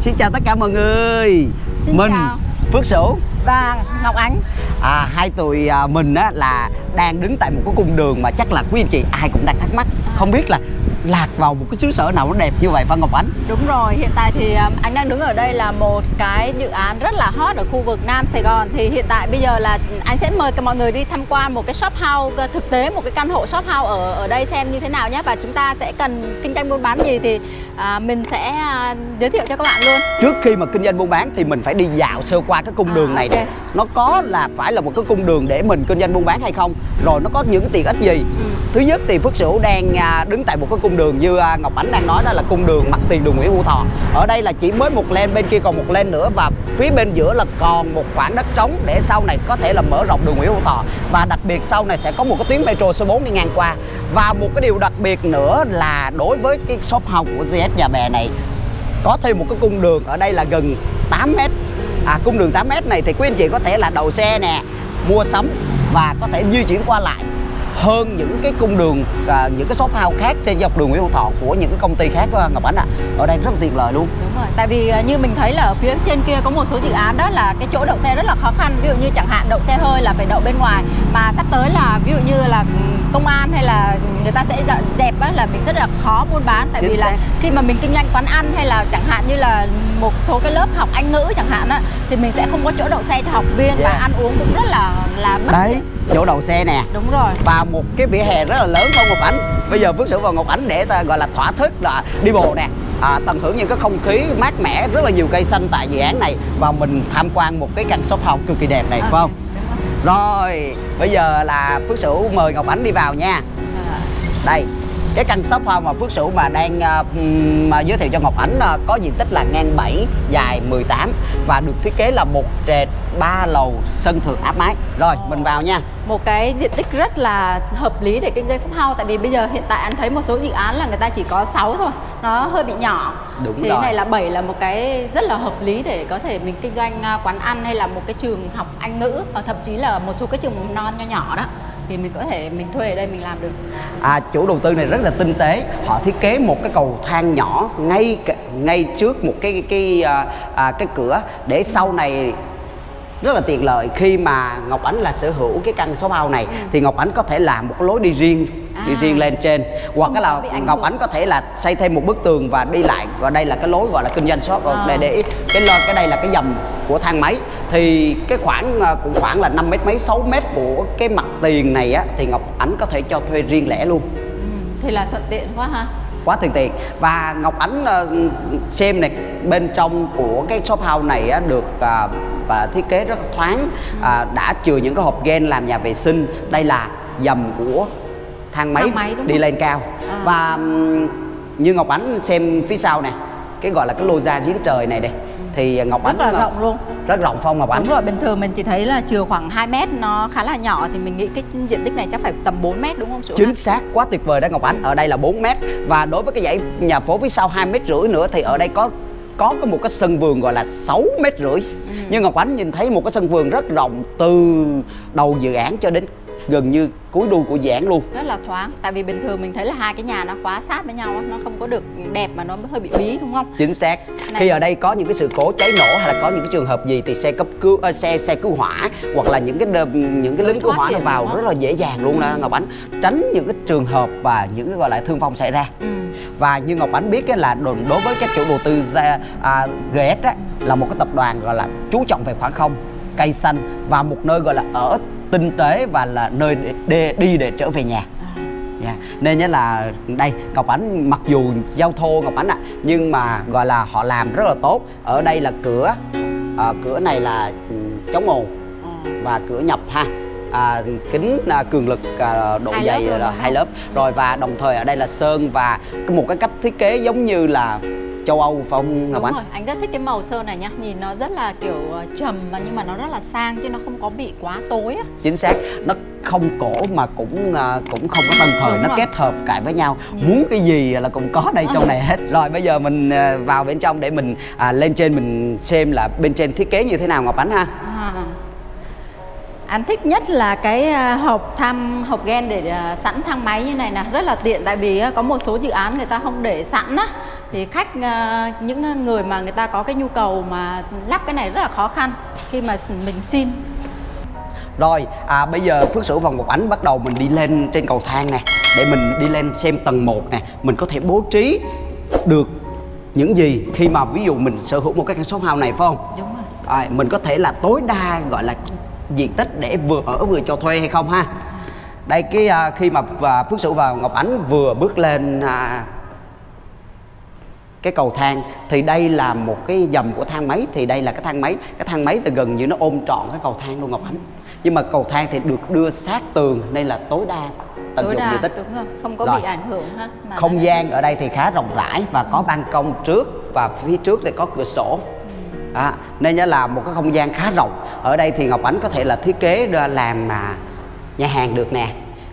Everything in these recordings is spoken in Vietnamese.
Xin chào tất cả mọi người Xin Mình chào. Phước Sửu và Ngọc Ánh. À, Hai tụi à, mình á là đang đứng tại một cái cung đường mà chắc là quý anh chị ai cũng đang thắc mắc. Không biết là lạc vào một cái xứ sở nào nó đẹp như vậy Phan Ngọc Ánh? Đúng rồi, hiện tại thì um, anh đang đứng ở đây là một cái dự án rất là hot ở khu vực Nam Sài Gòn. Thì hiện tại bây giờ là anh sẽ mời cả mọi người đi tham quan một cái shop house thực tế Một cái căn hộ shop house ở ở đây xem như thế nào nhé. Và chúng ta sẽ cần kinh doanh buôn bán gì thì à, mình sẽ à, giới thiệu cho các bạn luôn. Trước khi mà kinh doanh buôn bán thì mình phải đi dạo sơ qua cái cung À, đường này ok. Nè Nó có là phải là một cái cung đường để mình kinh doanh buôn bán hay không Rồi nó có những tiện ích gì. Ừ. Thứ nhất thì Phước Sửu đang à, đứng tại một cái cung đường như à, Ngọc Ánh đang nói đó là cung đường mặt tiền đường Nguyễn Hữu Thọ. Ở đây là chỉ mới một len bên kia còn một len nữa Và phía bên giữa là còn một khoảng đất trống để sau này có thể là mở rộng đường Nguyễn Hữu Thọ. Và đặc biệt sau này sẽ có một cái tuyến metro số 4 đi ngang qua. Và một cái điều đặc biệt nữa là đối với cái shop house của GS Nhà Bè này có thêm một cái cung đường ở đây là gần 8 mét à, cung đường 8m này thì quý anh chị có thể là đầu xe nè mua sắm và có thể di chuyển qua lại hơn những cái cung đường à, những cái shop house khác trên dọc đường Nguyễn Hữu Thọ của những cái công ty khác à, Ngọc Ánh ạ. Ở đây rất là tiện lợi luôn. Đúng rồi, tại vì à, như mình thấy là ở phía trên kia có một số dự án đó là cái chỗ đậu xe rất là khó khăn. Ví dụ như chẳng hạn đậu xe hơi là phải đậu bên ngoài Mà sắp tới là ví dụ như là ừ, công an hay là người ta sẽ dọn dẹp á, là mình rất là khó buôn bán. Tại Chính vì là xác. khi mà mình kinh doanh quán ăn hay là chẳng hạn như là một số cái lớp học Anh ngữ chẳng hạn á Thì mình sẽ không có chỗ đậu xe cho học viên và Yeah. ăn uống cũng rất là là bất đấy chỗ đầu xe nè. Đúng rồi. Và một cái vỉa hè rất là lớn không Ngọc Ánh. Bây giờ Phước Sửu và Ngọc Ánh để ta gọi là thỏa thích là đi bộ nè. À, tận hưởng những cái không khí mát mẻ rất là nhiều cây xanh tại dự án này. Và mình tham quan một cái căn shop house cực kỳ đẹp này phải không rồi. bây giờ là Phước Sửu mời Ngọc Ánh đi vào nha À, đây cái căn shop house mà Phước Sửu mà đang ừm, mà giới thiệu cho Ngọc Ánh à, có diện tích là ngang 7 dài 18 và được thiết kế là một trệt ba lầu sân thượng áp mái. Rồi mình vào nha. Một cái diện tích rất là hợp lý để kinh doanh shop house tại vì bây giờ hiện tại anh thấy một số dự án là người ta chỉ có 6 thôi nó hơi bị nhỏ. Đúng thì rồi. cái này là 7 là một cái rất là hợp lý để có thể mình kinh doanh à, quán ăn hay là một cái trường học Anh ngữ hoặc thậm chí là một số cái trường mầm non nho nhỏ đó thì mình có thể mình thuê ở đây mình làm được. À, chủ đầu tư này rất là tinh tế. Họ thiết kế một cái cầu thang nhỏ ngay ngay trước một cái cái cái, à, cái cửa để sau này rất là tiện lợi. Khi mà Ngọc Ánh là sở hữu cái căn shop house này thì Ngọc Ánh có thể làm một cái lối đi riêng đi À. riêng lên trên. Hoặc cái là Ngọc. Ánh có thể là xây thêm một bức tường và đi lại và đây là cái lối gọi là kinh doanh shop. À. để để cái lo cái đây là cái dầm của thang máy. Thì cái khoảng à, cũng khoảng là 5 mét mấy 6 mét của cái mặt tiền này á thì Ngọc Ánh có thể cho thuê riêng lẻ luôn. Ừ, thì là thuận tiện quá ha. Quá tiền tiền và Ngọc Ánh ờ, xem này bên trong của cái shop house này á, được à, và thiết kế rất là thoáng. À, đã chừa những cái hộp gen làm nhà vệ sinh. Đây là dầm của thang máy, Thang máy, đi không? lên cao. À. và như Ngọc Ánh xem phía sau nè cái gọi là cái lô ra giếng trời này đây thì Ngọc rất Ánh là rộng luôn. rất rộng phong Ngọc Ánh. Đúng rồi, bình thường mình chỉ thấy là chừa khoảng 2 mét nó khá là nhỏ thì mình nghĩ cái diện tích này chắc phải tầm 4 mét đúng không ha? chính xác quá tuyệt vời đó Ngọc Ánh. Ở đây là 4 mét. Và đối với cái dãy nhà phố phía sau 2 mét rưỡi nữa thì ở đây có có một cái sân vườn gọi là 6 mét rưỡi nhưng Ngọc Ánh nhìn thấy một cái sân vườn rất rộng từ đầu dự án cho đến gần như cuối đuôi của dự án luôn. Rất là thoáng tại vì bình thường mình thấy là hai cái nhà nó quá sát với nhau nó không có được đẹp mà nó hơi bị bí đúng không? Chính xác. Này. khi ở đây có những cái sự cố cháy nổ hay là có những cái trường hợp gì thì xe cấp cứu ờ, xe xe cứu hỏa hoặc là những cái đờ- những cái lính cứu hỏa nó vào rất là dễ dàng luôn đó Ngọc Ánh. Tránh những cái trường hợp và những cái gọi là thương vong xảy ra. Ừ. và như Ngọc Ánh biết á, là đối với các chủ đầu tư à, GS á, là một cái tập đoàn gọi là chú trọng về khoảng không cây xanh và một nơi gọi là ở tinh tế và là nơi để, để đi để trở về nhà À. Dạ. Nên nhớ là đây Ngọc Ánh mặc dù giao thô Ngọc Ánh ạ nhưng mà gọi là họ làm rất là tốt ở đây là cửa à, cửa này là ừ, chống ồn Ờ. và cửa nhập ha à, kính à, cường lực à, độ Hai dày lớp là hai lớp. Rồi và đồng thời ở đây là sơn và một cái cách thiết kế giống như là châu Âu phải không Ngọc Đúng Ánh rồi, anh rất thích cái màu sơn này nhá. Nhìn nó rất là kiểu ờ, trầm mà nhưng mà nó rất là sang chứ nó không có bị quá tối á. Chính xác nó không cổ mà cũng à, cũng không có tân thời Đúng nó rồi. kết hợp cải với nhau. Ừ. muốn cái gì là cũng có đây trong này hết. Rồi bây giờ mình à, vào bên trong để mình à, lên trên mình xem là bên trên thiết kế như thế nào Ngọc Ánh ha. Anh thích nhất là cái à, hộp thăm hộp gen để à, sẵn thang máy như này nè. Rất là tiện tại vì á, có một số dự án người ta không để sẵn á. Thì khách những người mà người ta có cái nhu cầu mà lắp cái này rất là khó khăn khi mà mình xin. Rồi, à, bây giờ Phước Sửu và Ngọc Ánh bắt đầu mình đi lên trên cầu thang nè Để mình đi lên xem tầng 1 nè. Mình có thể bố trí được những gì khi mà ví dụ mình sở hữu một cái căn shop house này phải không? đúng rồi. À, mình có thể là tối đa gọi là diện tích để vừa ở vừa cho thuê hay không ha? Đây cái à, khi mà à, Phước Sửu và Ngọc Ánh vừa bước lên à, cái cầu thang thì đây là một cái dầm của thang máy thì đây là cái thang máy. Cái thang máy thì gần như nó ôm trọn cái cầu thang luôn Ngọc Ánh. Nhưng mà cầu thang thì được đưa sát tường nên là tối đa tận tối dụng đa diện tích. đúng rồi không có Rồi. bị ảnh hưởng ha mà không gian ở đây thì khá rộng rãi và có ban công trước và phía trước thì có cửa sổ à, nên là một cái không gian khá rộng. Ở đây thì Ngọc Ánh có thể là thiết kế làm à, nhà hàng được nè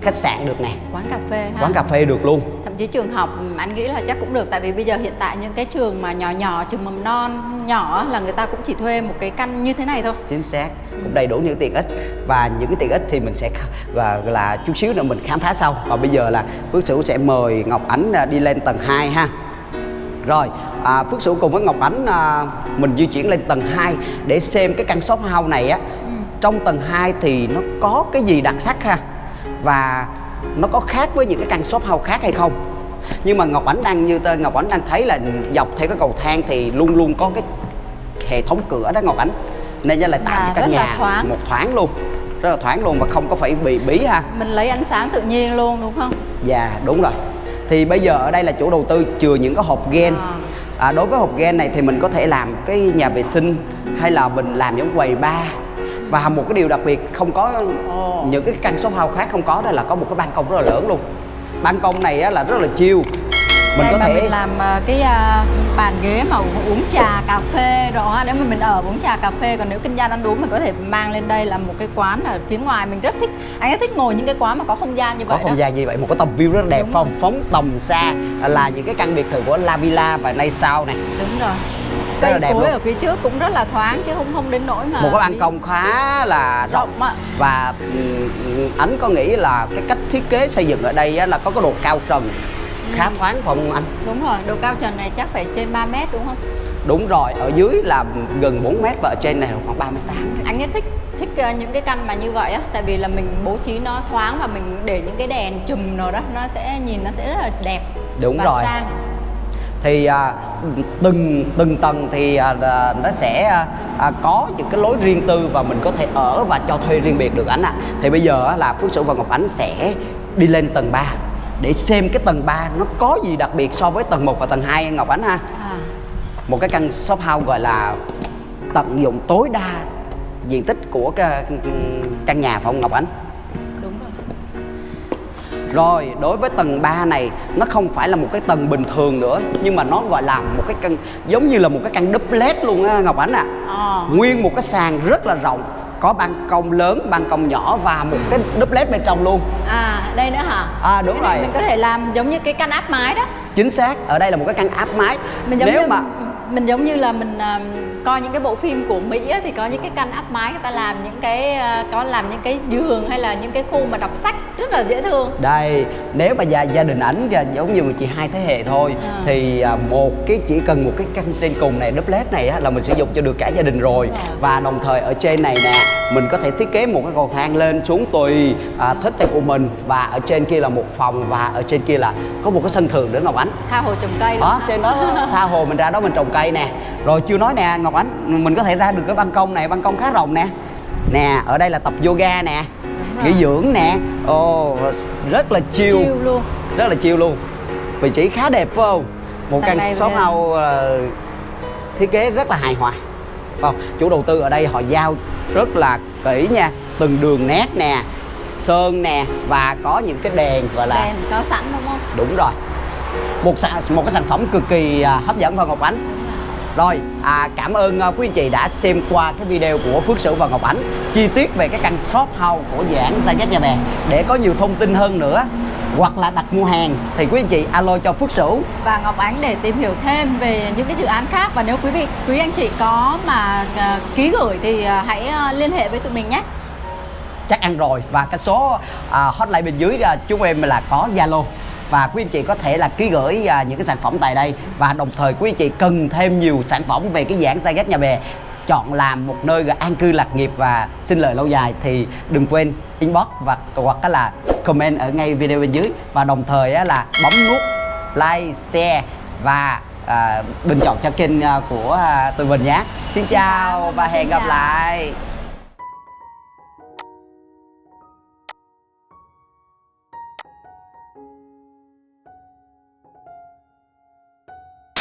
khách sạn được nè. Quán cà phê ha. Quán cà phê được luôn. Thậm chí trường học anh nghĩ là chắc cũng được. Tại vì bây giờ hiện tại những cái trường mà nhỏ nhỏ trường mầm non nhỏ là người ta cũng chỉ thuê một cái căn như thế này thôi. Chính xác. Cũng đầy đủ những tiện ích. Và những cái tiện ích thì mình sẽ là, là chút xíu nữa mình khám phá sau. Còn bây giờ là Phước Sửu sẽ mời Ngọc Ánh à, đi lên tầng 2 ha. Rồi à, Phước Sửu cùng với Ngọc Ánh à, mình di chuyển lên tầng 2 để xem cái căn shop house này á. Trong tầng 2 thì nó có cái gì đặc sắc ha? Và nó có khác với những cái căn shop house khác hay không? Nhưng mà Ngọc Ánh đang như tơ- Ngọc Ánh đang thấy là dọc theo cái cầu thang thì luôn luôn có cái hệ thống cửa đó Ngọc Ánh. Nên lại tạo Và cho căn là nhà thoáng. một thoáng luôn rất là thoáng luôn và không có phải bị bí ha. Mình lấy ánh sáng tự nhiên luôn đúng không? Dạ đúng rồi. Thì bây giờ ở đây là chủ đầu tư chừa những cái hộp gen. À. à, Đối với hộp gen này thì mình có thể làm cái nhà vệ sinh Hay là mình làm những quầy bar. Và một cái điều đặc biệt không có những cái căn shop house khác không có đó là có một cái ban công rất là lớn luôn. Ban công này á, là rất là chill Mình Đây có mà thể mình làm ờ, cái à, bàn ghế mà uống, trà cà phê đó ha. nếu mà mình ở uống trà cà phê còn nếu kinh doanh ăn uống mình có thể mang lên đây là một cái quán ở phía ngoài mình rất thích anh rất thích ngồi những cái quán mà có không gian như có vậy không đó gian như vậy một cái tầm view rất là đẹp Đúng rồi. phóng tầm xa là những cái căn biệt thự của La Villa và nay sau này đúng rồi Rất là cây đẹp cối luôn. ở phía trước cũng rất là thoáng chứ không không đến nỗi mà một cái ban công khá là rộng rộng và ừm, anh có nghĩ là cái cách thiết kế xây dựng ở đây á, là có cái độ cao trần khá thoáng phải không anh. Đúng rồi độ cao trần này chắc phải trên 3 mét đúng không? Đúng rồi ở dưới là gần 4 mét và ở trên này là khoảng 38 mét anh rất thích thích ờ, những cái căn mà như vậy á tại vì là mình bố trí nó thoáng và mình để những cái đèn chùm nào đó nó sẽ nhìn nó sẽ rất là đẹp Đúng và rồi. sang. Thì à, từng từng tầng thì à, à, nó sẽ à, à, có những cái lối riêng tư và mình có thể ở và cho thuê riêng biệt được anh ạ. Thì bây giờ là Phước Sửu và Ngọc Ánh sẽ đi lên tầng 3 để xem cái tầng 3 nó có gì đặc biệt so với tầng 1 và tầng 2 Ngọc Ánh ha à, một cái căn shop house gọi là tận dụng tối đa diện tích của cái căn nhà phải không Ngọc Ánh? đúng rồi Rồi, đối với tầng 3 này nó không phải là một cái tầng bình thường nữa nhưng mà nó gọi là một cái căn giống như là một cái căn duplex luôn á Ngọc Ánh ạ. Ờ. Nguyên một cái sàn rất là rộng, có ban công lớn, ban công nhỏ và một cái duplex bên trong luôn. à đây nữa hả À, đúng Cái rồi. mình có thể làm giống như cái căn áp mái đó Chính xác, ở đây là một cái căn áp mái. mình giống Nếu như mà mình giống như là mình um, coi những cái bộ phim của Mỹ á, thì có những cái căn áp mái người ta làm những cái ờ, có làm những cái giường hay là những cái khu mà đọc sách rất là dễ thương đây nếu mà gia, gia đình ảnh giống như chị hai thế hệ thôi À. thì à, một cái chỉ cần một cái căn trên cùng này duplex này á, là mình sử dụng cho được cả gia đình rồi rồi. và đồng thời ở trên này nè mình có thể thiết kế một cái cầu thang lên xuống tùy à, thích theo của mình và ở trên kia là một phòng và ở trên kia là có một cái sân thượng nữa Ngọc Ánh tha hồ trồng cây ha. trên đó tha hồ mình ra đó mình trồng cây nè. Rồi chưa nói nè Ngọc Ánh mình có thể ra được cái ban công này ban công khá rộng nè. Nè ở đây là tập yoga nè nghỉ dưỡng nè. Ồ rất là chill. Chill luôn. Rất là chill luôn. Vị trí khá đẹp phải không? Một căn shop về- house ờ, thiết kế rất là hài hòa. Phải không? Chủ đầu tư ở đây họ giao rất là kỹ nha. Từng đường nét nè sơn nè và có những cái đèn gọi là đèn có sẵn đúng không? Đúng rồi. Một sản một cái sản phẩm cực kỳ à, hấp dẫn và ngọc ánh rồi à, cảm ơn à, quý anh chị đã xem qua cái video của Phước Sửu và Ngọc Ánh chi tiết về cái căn shop house của dự án Sa Giác Nhà Bè. Để có nhiều thông tin hơn nữa hoặc là đặt mua hàng thì quý anh chị alo cho Phước Sửu và Ngọc Ánh để tìm hiểu thêm về những cái dự án khác. Và nếu quý vị quý anh chị có mà ờ, ký gửi thì ờ, hãy ờ, liên hệ với tụi mình nhé. Chắc ăn rồi. Và cái số à, hotline bên dưới à, chúng em là có Zalo và quý anh chị có thể là ký gửi à, những cái sản phẩm tại đây. Và đồng thời quý anh chị cần thêm nhiều sản phẩm về cái dạng Saigon nhà bè. Chọn làm một nơi an cư lạc nghiệp và sinh lợi lâu dài thì đừng quên inbox và hoặc là comment ở ngay video bên dưới. Và đồng thời á là bấm nút like share và à, bình chọn cho kênh à, của à, tụi mình nhé. Xin chào và Xin hẹn gặp lại